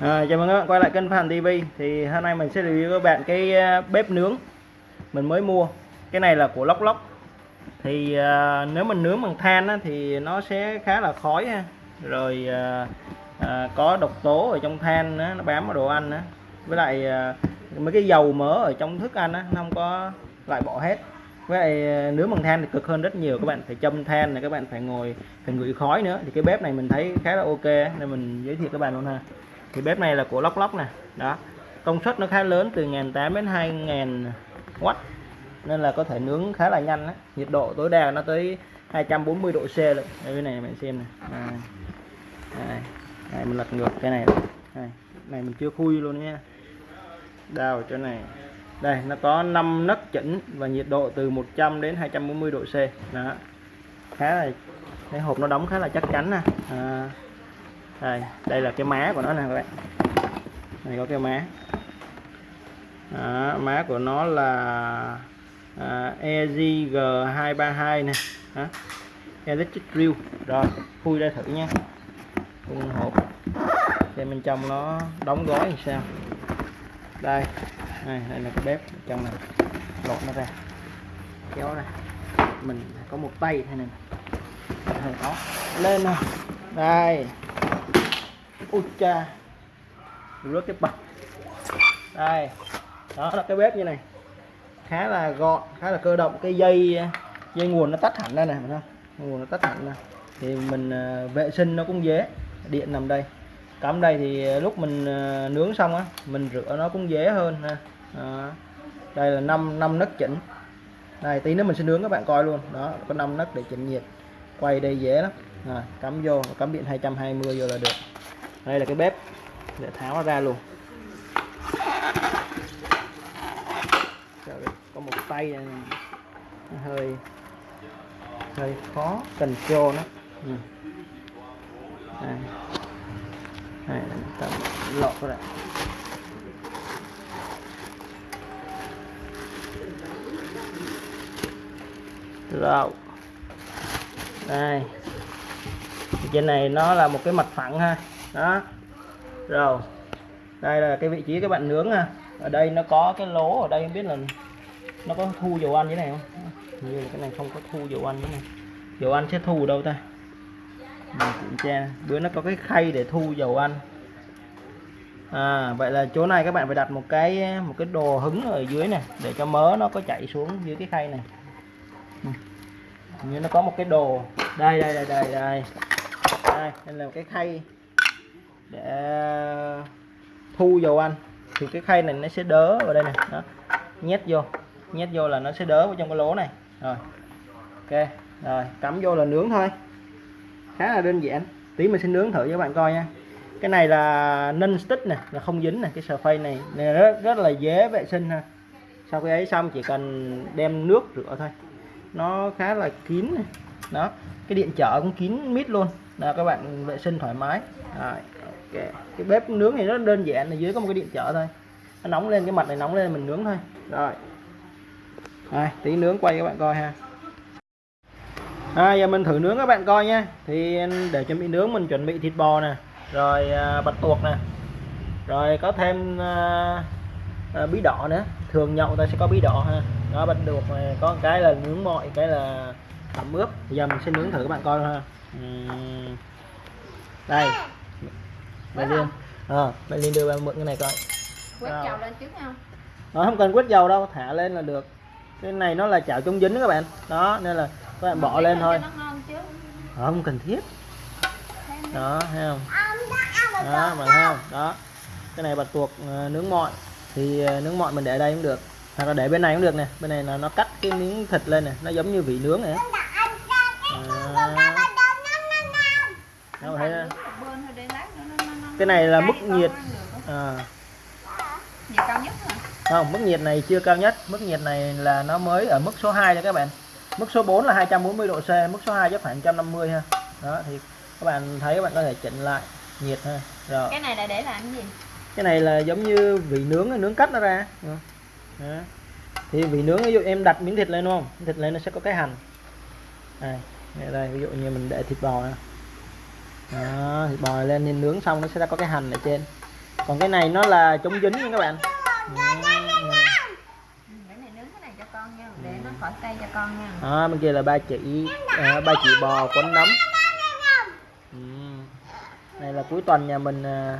À, chào mừng các bạn quay lại kênh Phan TV thì hôm nay mình sẽ review các bạn cái ờ, bếp nướng mình mới mua. Cái này là của Lóc Lóc thì à, nếu mình nướng bằng than á, thì nó sẽ khá là khói ha. Rồi à, à, có độc tố ở trong than á, nó bám vào đồ ăn á. Với lại à, mấy cái dầu mỡ ở trong thức ăn á, nó không có loại bỏ hết. Với lại nướng bằng than thì cực hơn rất nhiều. Các bạn phải châm than này các bạn phải ngồi phải ngửi khói nữa. Thì cái bếp này mình thấy khá là ok nên mình giới thiệu các bạn luôn ha thì bếp này là của lóc lóc nè. Đó. Công suất nó khá lớn từ 1.800 đến 2.000 watt nên là có thể nướng khá là nhanh đấy nhiệt độ tối đa nó tới 240 độ C luôn đây bên này bạn xem này à, đây. đây mình lật ngược cái này. Đây. này mình chưa khui luôn nha. Đào chỗ này. Đây nó có 5 nấc chỉnh và nhiệt độ từ 100 đến 240 độ C. Đó. Khá là cái hộp nó đóng khá là chắc chắn nè. À, đây đây là cái má của nó nè các bạn. Này có cái má. Đó, má của nó là à, EZG232 nè. Đó. electric drill. Rồi khui ra thử nha. Khung hộp. Xem bên trong nó đóng gói như sao. Đây đây, đây là cái bếp trong này. Lột nó ra. Kéo ra. Mình có một tay thế này hơi khó. Lên nào. Đây ui cha rớt cái bật đây, đó là cái bếp như này. Khá là gọn, khá là cơ động. Cái dây dây nguồn nó tắt hẳn đây này, thấy không? Nguồn nó tắt hẳn này. thì mình ờ, vệ sinh nó cũng dễ. Điện nằm đây. Cắm đây thì ờ, lúc mình ờ, nướng xong á, mình rửa nó cũng dễ hơn, ha. Đó. đây là 5 năm nấc chỉnh. Đây, tí nữa mình sẽ nướng các bạn coi luôn. Đó, có 5 nấc để chỉnh nhiệt. Quay đây dễ lắm. Rồi, cắm vô, cắm điện 220 vô là được đây là cái bếp. Để tháo nó ra luôn. Trời có một tay này nó hơi hơi khó cần trô nó. Ừ. đây. Đây ta lọt ra. Rồi đây. Trên này nó là một cái mặt phẳng ha đó. Rồi. Đây là cái vị trí các bạn nướng à ở đây nó có cái lỗ ở đây, không biết là nó có thu dầu ăn như này không? Hình như là cái này không có thu dầu ăn như này. Dầu ăn sẽ thu đâu ta? Mình kiểm tra. Bữa nó có cái khay để thu dầu ăn. À vậy là chỗ này các bạn phải đặt một cái một cái đồ hứng ở dưới này, để cho mớ nó có chảy xuống dưới cái khay này. Ừ. Như nó có một cái đồ. Đây đây đây đây đây. Đây đây là một cái khay để ờ, thu dầu ăn thì cái khay này nó sẽ đỡ vào đây này, đó. Nhét vô nhét vô là nó sẽ đỡ vào trong cái lỗ này. Rồi, ok, rồi, cắm vô là nướng thôi. Khá là đơn giản. Tí mình sẽ nướng thử cho các bạn coi nha. Cái này là non stick nè, là không dính nè, cái sờ phay này. Này rất rất là dễ vệ sinh ha. Sau khi ấy xong chỉ cần đem nước rửa thôi. Nó khá là kín này. đó, cái điện trở cũng kín mít luôn. Là các bạn vệ sinh thoải mái. Rồi ok cái bếp nướng thì rất đơn giản là dưới có một cái điện trở thôi. Nó nóng lên cái mặt này nóng lên mình nướng thôi. Rồi. Rồi tí nướng quay các bạn coi ha. À, giờ mình thử nướng các bạn coi nha. Thì để chuẩn bị nướng mình chuẩn bị thịt bò nè. Rồi à, bạch tuộc nè. Rồi có thêm à, à, bí đỏ nữa. Thường nhậu ta sẽ có bí đỏ ha. Đó bạch tuộc này có cái là nướng mọi cái là tẩm ướp. Giờ mình sẽ nướng thử các bạn coi ha. Uhm. đây. Mày Liên. ờ Mày Liên đưa bạn mượn cái này coi. Quét dầu lên trước không? Ờ, không cần quét dầu đâu thả lên là được. Cái này nó là chảo chống dính đó các bạn. Đó nên là các bạn bỏ lên thôi. Ờ, không cần thiết. Đó thấy không? Đó bạn thấy không? Đó. Cái này bạch tuộc ờ, nướng mọi. Thì nướng mọi mình để đây cũng được. Hoặc là để bên này cũng được nè. Bên này là nó cắt cái miếng thịt lên nè. Nó giống như vị nướng này Đâu thấy bên thôi để lát nữa nó, nó, nó cái này là mức nhiệt. à, nhiệt cao nhất hả? Không mức nhiệt này chưa cao nhất. Mức nhiệt này là nó mới ở mức số 2 nha các bạn. Mức số 4 là 240 độ C mức số 2 chắc khoảng 150 ha. Đó thì các bạn thấy các bạn có thể chỉnh lại nhiệt ha. Rồi. Cái này là để làm cái gì? Cái này là giống như vị nướng nướng cắt nó ra. Đó. thì vị nướng ví dụ em đặt miếng thịt lên đúng không? Thịt lên nó sẽ có cái hành. Đây, đây, ví dụ như mình để thịt bò nè đó, thịt bò lên nên nướng xong nó sẽ có cái hành ở trên. Còn cái này nó là chống dính nha các bạn. Đó bên kia là ba chỉ à, ba chỉ bò quấn nấm. Ừ. này là cuối tuần nhà mình à,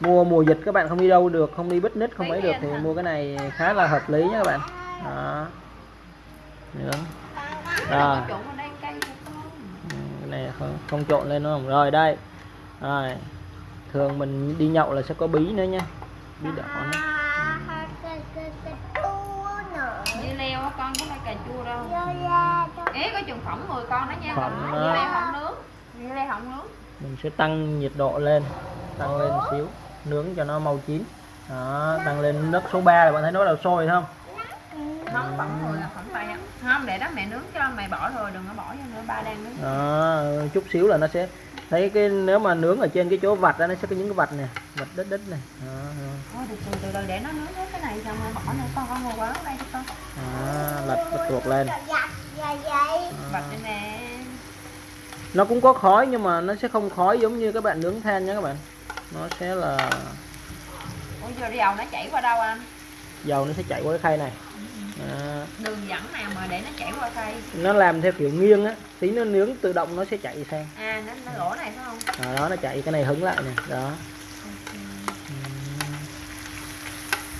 mua mùa dịch các bạn không đi đâu được không đi bít nít không ấy được thì mua cái này khá là hợp lý nha các bạn. Đó. Nướng. Rồi này không, không trộn lên đúng không? Rồi đây. Rồi. Thường mình đi nhậu là sẽ có bí nữa nha. Bí đỏ nữa. dưa leo á, con có phải cà chua đâu. Ế có chừng phỏng 10 con đó nha. Phỏng Dưa leo phỏng nướng. Dưa leo phỏng nướng. Mình sẽ tăng nhiệt độ lên. Tăng lên một xíu. Nướng cho nó mau chín. Đó tăng lên nước số 3 là bạn thấy nó bắt đầu sôi không Nóng phỏng 10 là phỏng tay Không để đó mẹ nướng cho mày bỏ rồi đừng có bỏ vô nữa ba đang nướng. Đó chút xíu là nó sẽ thấy cái nếu mà nướng ở trên cái chỗ vạch đó nó sẽ có những cái vạch này vạch đít đít này đó, đó. Thôi từ từ để nó nướng hết cái này xong rồi bỏ nữa con con ngồi quá đây cho con. Đó lật bật tuột lên. Bật lên nè. Nó cũng có khói nhưng mà nó sẽ không khói giống như các bạn nướng than nha các bạn. Nó sẽ là Ủa giờ dầu nó chảy qua đâu anh? Dầu nó sẽ chảy qua cái khay này à, Đường dẫn nào mà để nó chảy qua cây? Nó làm theo kiểu nghiêng á tí nó nướng tự động nó sẽ chạy sang. À nó, nó lỗ này phải không? À, đó nó chạy cái này hứng lại nè đó.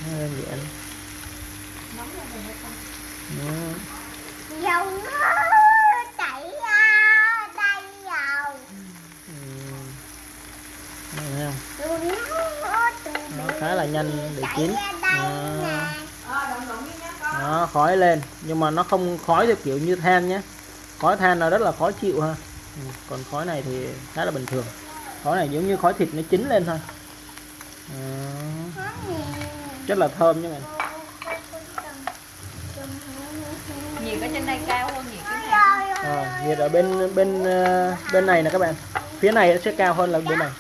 Nó đơn giản Nóng lên rồi dầu nó chảy ra đây dầu. Thấy không? nó khá là nhanh để chảy chín khói lên nhưng mà nó không khói theo kiểu như than nhé. Khói than là rất là khó chịu ha. Ừ. còn khói này thì khá là bình thường. Khói này giống như khói thịt nó chín lên thôi. Đó. rất là thơm nha bạn. Nhiệt ở trên đây cao hơn nhiệt cái này. Rồi, nhiệt ở bên bên ờ, bên này nè các bạn. Phía này sẽ cao hơn là bên này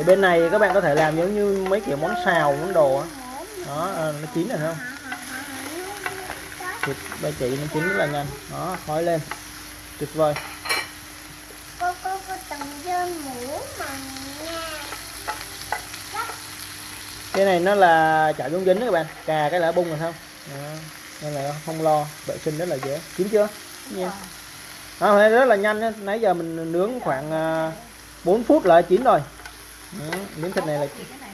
thì bên này các bạn có thể làm giống như mấy kiểu món xào món đồ á. Đó ờ, nó chín rồi không? Thịt ba chỉ nó chín rất là nhanh. Đó khói lên. Tuyệt vời. Cô cô cô từng dơ mũ mà nha. Cái này nó là chảo chống dính đó các bạn. Cà cái là bung rồi không? Đó. nên là không lo. Vệ sinh rất là dễ. Chín chưa? Nha. đó, nay rất là nhanh nãy giờ mình nướng khoảng à, 4 phút là chín rồi đó. miếng thịt này là này này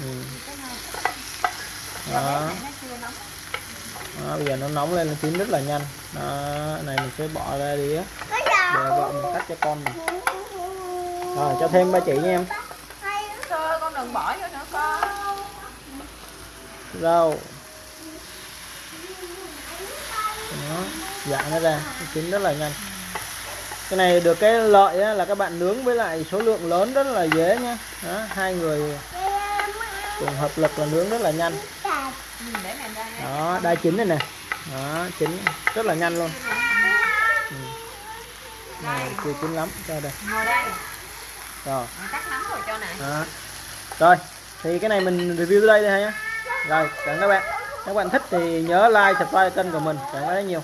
ừ. Này đó. Này đó, bây giờ nó nóng lên nó chín rất là nhanh. Đó, cái này mình sẽ bỏ ra đi á. Để vợ mình cắt cho con mình rồi cho thêm ba chỉ nha em. Thôi con đừng bỏ vô nữa con. Rau. Đó dạng nó ra nó chín rất là nhanh cái này được cái lợi á, là các bạn nướng với lại số lượng lớn rất là dễ nhá, đó, hai người cùng hợp lực là nướng rất là nhanh. Đó đa chín này nè. Đó chín rất là nhanh luôn. Ừ. này chưa chín lắm. Cho đây đây. Rồi. Rồi đó. rồi thì cái này mình review tới đây thôi nhé rồi cảm ơn các bạn. Các bạn thích thì nhớ like subscribe kênh của mình. Cảm ơn rất nhiều.